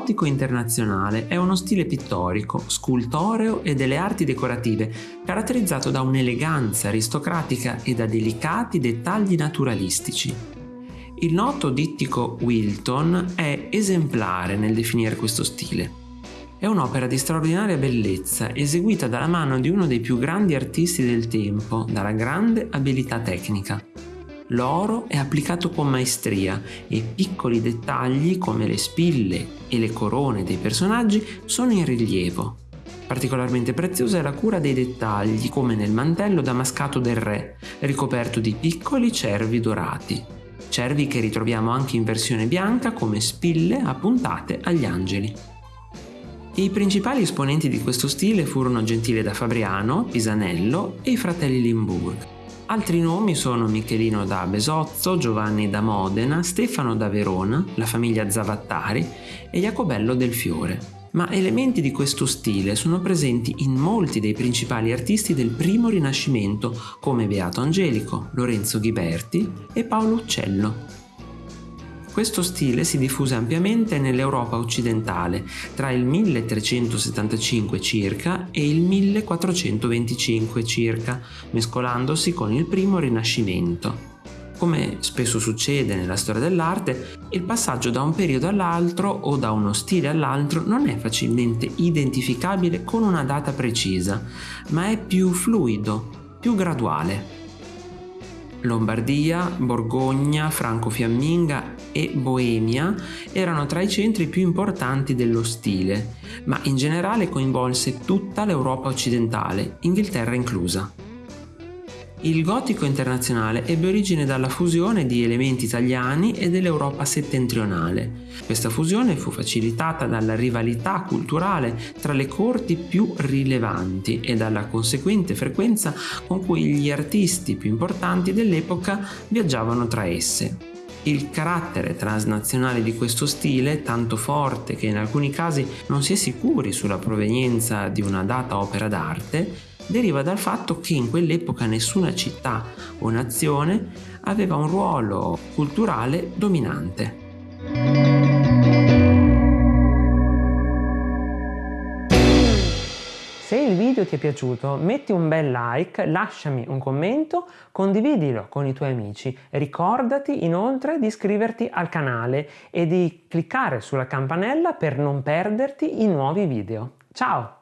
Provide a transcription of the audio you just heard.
gotico internazionale è uno stile pittorico, scultoreo e delle arti decorative, caratterizzato da un'eleganza aristocratica e da delicati dettagli naturalistici. Il noto dittico Wilton è esemplare nel definire questo stile. È un'opera di straordinaria bellezza, eseguita dalla mano di uno dei più grandi artisti del tempo, dalla grande abilità tecnica. L'oro è applicato con maestria e piccoli dettagli come le spille e le corone dei personaggi sono in rilievo. Particolarmente preziosa è la cura dei dettagli, come nel mantello damascato del re, ricoperto di piccoli cervi dorati. Cervi che ritroviamo anche in versione bianca come spille appuntate agli angeli. I principali esponenti di questo stile furono Gentile da Fabriano, Pisanello e i fratelli Limburg. Altri nomi sono Michelino da Besozzo, Giovanni da Modena, Stefano da Verona, la famiglia Zavattari e Jacobello del Fiore. Ma elementi di questo stile sono presenti in molti dei principali artisti del primo Rinascimento come Beato Angelico, Lorenzo Ghiberti e Paolo Uccello. Questo stile si diffuse ampiamente nell'Europa occidentale tra il 1375 circa e il 1425 circa, mescolandosi con il primo Rinascimento. Come spesso succede nella storia dell'arte, il passaggio da un periodo all'altro o da uno stile all'altro non è facilmente identificabile con una data precisa, ma è più fluido, più graduale. Lombardia, Borgogna, Franco-Fiamminga e Boemia erano tra i centri più importanti dello stile, ma in generale coinvolse tutta l'Europa occidentale, Inghilterra inclusa. Il gotico internazionale ebbe origine dalla fusione di elementi italiani e dell'Europa settentrionale. Questa fusione fu facilitata dalla rivalità culturale tra le corti più rilevanti e dalla conseguente frequenza con cui gli artisti più importanti dell'epoca viaggiavano tra esse. Il carattere transnazionale di questo stile, tanto forte che in alcuni casi non si è sicuri sulla provenienza di una data opera d'arte, deriva dal fatto che in quell'epoca nessuna città o nazione aveva un ruolo culturale dominante. Se il video ti è piaciuto metti un bel like, lasciami un commento, condividilo con i tuoi amici. Ricordati inoltre di iscriverti al canale e di cliccare sulla campanella per non perderti i nuovi video. Ciao!